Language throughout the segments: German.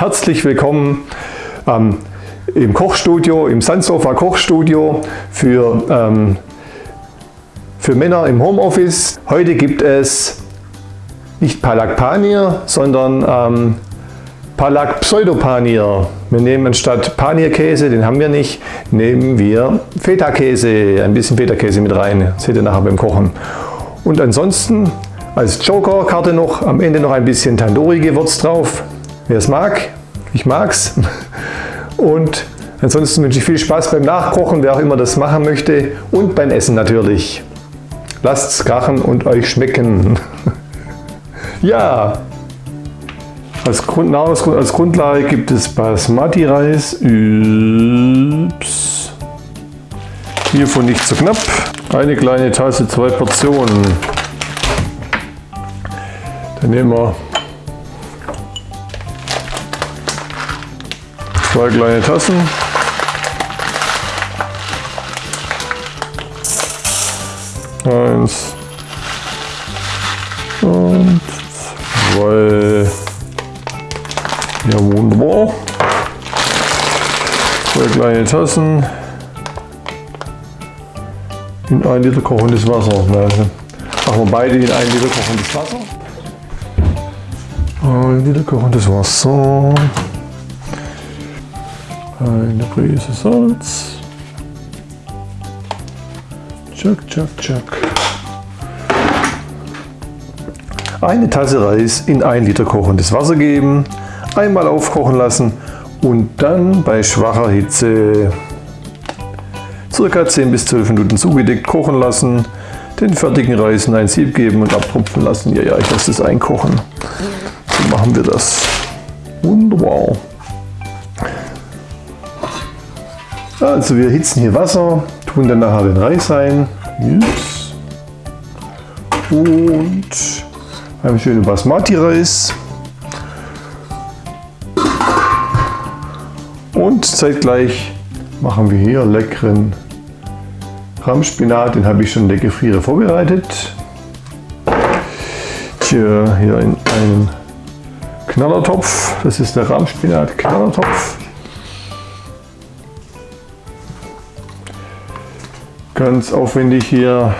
Herzlich willkommen ähm, im Kochstudio, im Sandsofa Kochstudio für, ähm, für Männer im Homeoffice. Heute gibt es nicht Palak Panier, sondern ähm, Palak Pseudopanier. Wir nehmen anstatt Panierkäse, den haben wir nicht, nehmen wir Feta-Käse, ein bisschen Feta-Käse mit rein. Das seht ihr nachher beim Kochen. Und ansonsten als Joker-Karte noch am Ende noch ein bisschen Tandoori-Gewürz drauf. Wer es mag, ich mag's. Und ansonsten wünsche ich viel Spaß beim Nachkochen, wer auch immer das machen möchte. Und beim Essen natürlich. Lasst's krachen und euch schmecken. ja, als, Grund, als Grundlage gibt es Basmati-Reis. Ups. Hiervon nicht zu knapp. Eine kleine Tasse, zwei Portionen. Dann nehmen wir zwei kleine Tassen. Eins und zwei. Ja, wunderbar. Zwei kleine Tassen in ein Liter kochendes Wasser. Machen wir beide in ein Liter kochendes Wasser. Ein Liter kochendes Wasser. Eine Prise Salz. Tschack, tschack, tschack. Eine Tasse Reis in ein Liter kochendes Wasser geben, einmal aufkochen lassen und dann bei schwacher Hitze ca. 10 bis 12 Minuten zugedeckt kochen lassen, den fertigen Reis in ein Sieb geben und abtropfen lassen. Ja, ja, ich lasse das einkochen. So machen wir das. Wunderbar. Also wir erhitzen hier Wasser, tun dann nachher den Reis ein. Yes. Und einen schönen Basmati-Reis. Und zeitgleich machen wir hier leckeren Rahmspinat. Den habe ich schon in der Gefriere vorbereitet. Hier, hier in einen Knallertopf. Das ist der Rahmspinat Ganz aufwendig hier.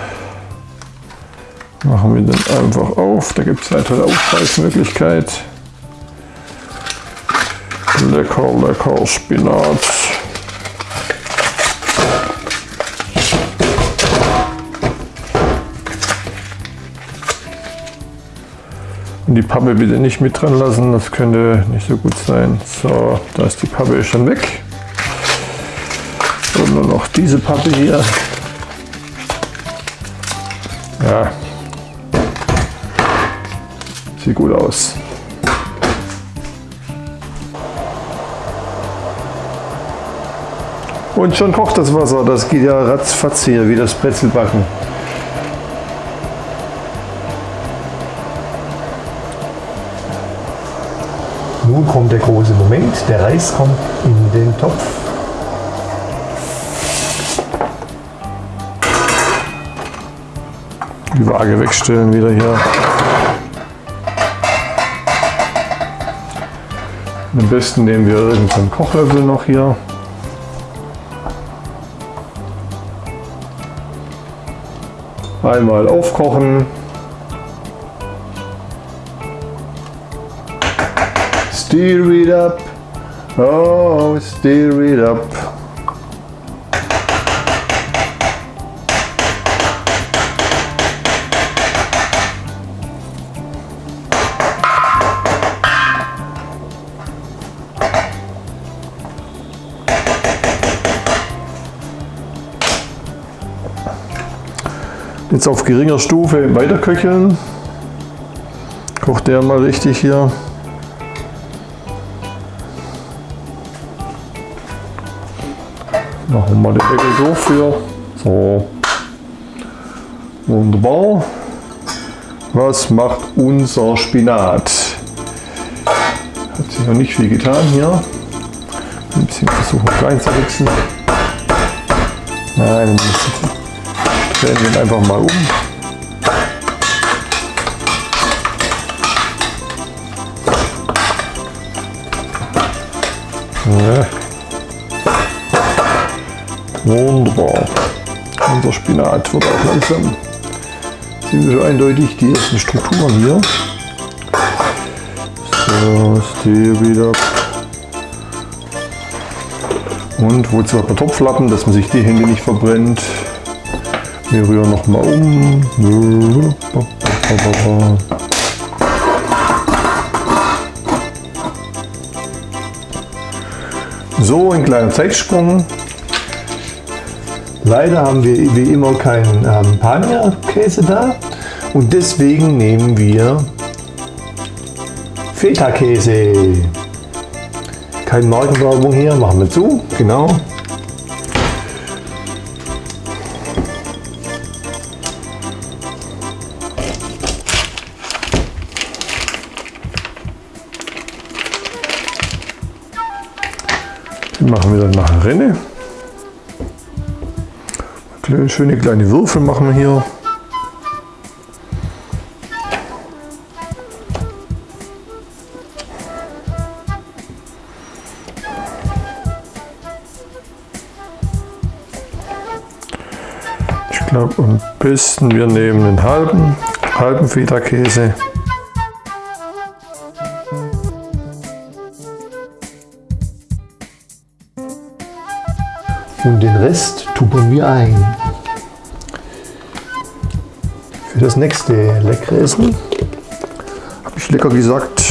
Machen wir den einfach auf. Da gibt es eine tolle Aufpreismöglichkeit. Lecker, lecker Spinat. Und die Pappe bitte nicht mit dran lassen, das könnte nicht so gut sein. So, da ist die Pappe schon weg. Und nur noch diese Pappe hier. Ja. Sieht gut aus. Und schon kocht das Wasser. Das geht ja ratzfatz hier, wie das Brezelbacken. Nun kommt der große Moment. Der Reis kommt in den Topf. Die Waage wegstellen wieder hier. Am besten nehmen wir irgendeinen Kochlöffel noch hier. Einmal aufkochen. Stir it up. Oh, stir it up. Jetzt auf geringer Stufe weiter köcheln. Kocht der mal richtig hier. Machen wir mal den Deckel durch für. So. Wunderbar. Was macht unser Spinat? Hat sich noch nicht viel getan hier. Ein bisschen versuchen klein zu wechseln. Nein, ein bisschen Drehen ihn einfach mal um. Ja. Wunderbar. Unser Spinat wird auch langsam, schon eindeutig die ersten Strukturen hier. So, ist hier wieder. Und wozu hat man Topflappen, dass man sich die Hände nicht verbrennt. Wir rühren nochmal um. So, ein kleiner Zeitsprung. Leider haben wir wie immer keinen ähm, Pania-Käse da und deswegen nehmen wir Feta-Käse. Keine Markenwerbung hier, machen wir zu, genau. Machen wir dann nachher Rinne. Schöne kleine Würfel machen wir hier. Ich glaube am besten wir nehmen einen halben, halben Feta-Käse. Und den Rest tupern wir ein. Für das nächste leckere Essen habe ich lecker gesagt.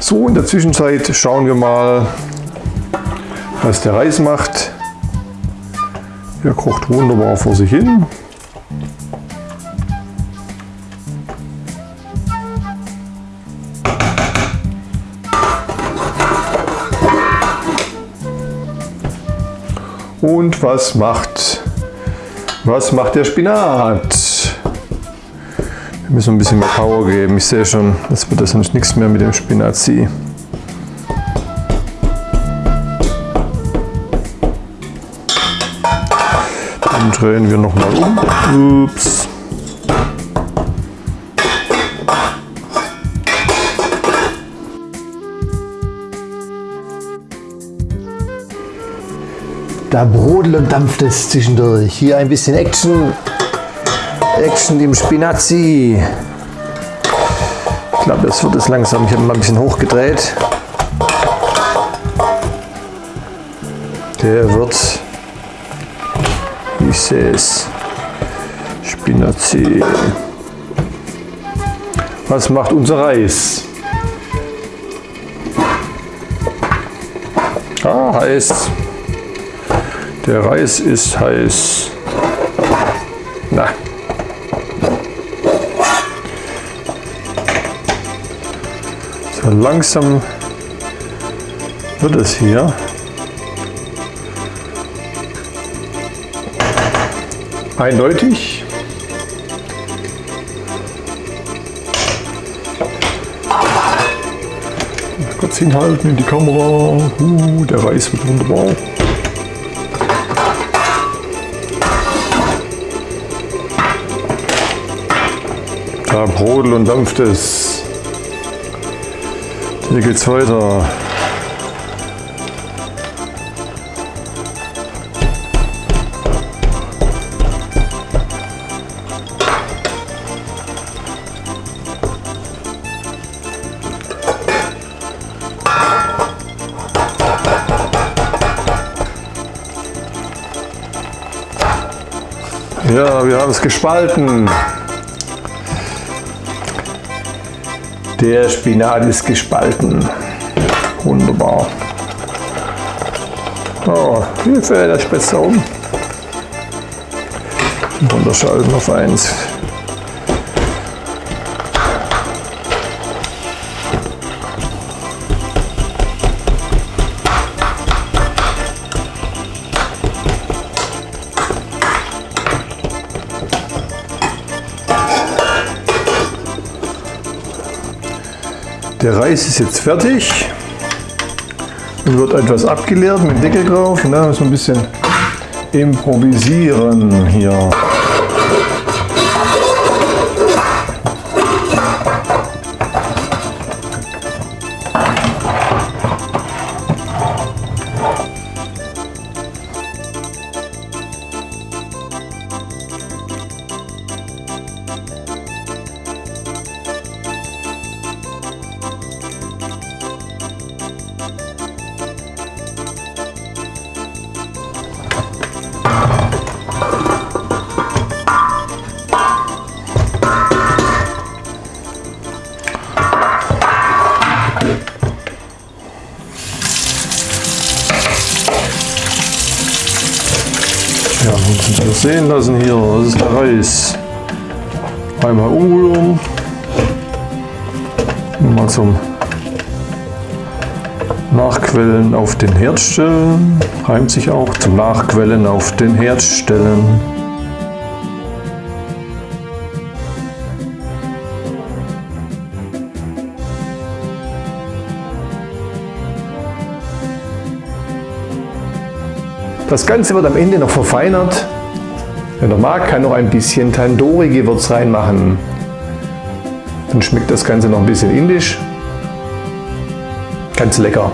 So, in der Zwischenzeit schauen wir mal, was der Reis macht. Der kocht wunderbar vor sich hin. Und was macht, was macht der Spinat? Wir müssen ein bisschen mehr Power geben. Ich sehe schon, das wird sonst nichts mehr mit dem Spinazi. Dann drehen wir nochmal um. Ups. Da brodelt und dampft es zwischendurch. Hier ein bisschen Action. Action im Spinazi. Ich glaube, das wird es langsam. Ich habe mal ein bisschen hochgedreht. Der wird, ich sehe es, Spinazi. Was macht unser Reis? Ah, heiß. Der Reis ist heiß. Na. So langsam wird es hier. Eindeutig. Kurz hinhalten in die Kamera. Uh, der Reis wird wunderbar. Da brodelt und dampft es. Hier geht's weiter. Ja, wir haben es gespalten. Der Spinat ist gespalten. Wunderbar. Oh, Hilfe, der spitzt um. Runterschalten auf 1. Der Reis ist jetzt fertig und wird etwas abgeleert mit Deckel drauf. Und dann müssen wir ein bisschen improvisieren hier. Wir sehen lassen hier, das ist der Reis. Einmal umrühren. Mal zum Nachquellen auf den Herd stellen. Reimt sich auch zum Nachquellen auf den Herd stellen. Das Ganze wird am Ende noch verfeinert. Wenn er mag, kann noch ein bisschen Tandoori-Gewürz reinmachen. Dann schmeckt das Ganze noch ein bisschen indisch. Ganz lecker.